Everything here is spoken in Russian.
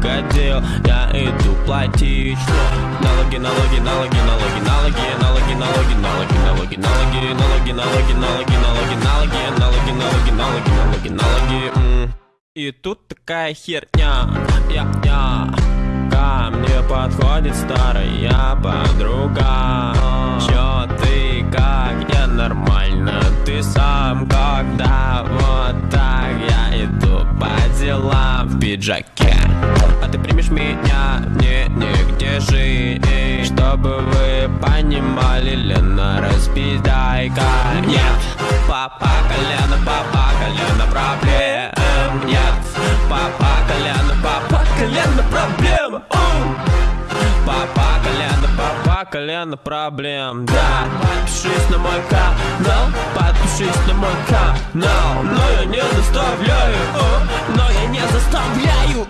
крокодил Я иду платить Налоги, налоги, налоги, налоги, налоги Налоги, налоги, налоги, налоги, налоги Налоги, налоги, налоги, налоги, налоги Налоги, налоги, налоги, налоги, налоги И тут такая херня Я-я Ко мне подходит старая подруга по делам в пиджаке. А ты примешь меня, не, нигде жить. Чтобы вы понимали, Лена, распиздайка. Нет, папа колено, папа колено проблем. Нет, папа колено, папа колено проблем. Папа колено, папа колено проблем. Да, подпишись на мой канал Подпишись на мой канал. Но я не заставляю, заставляю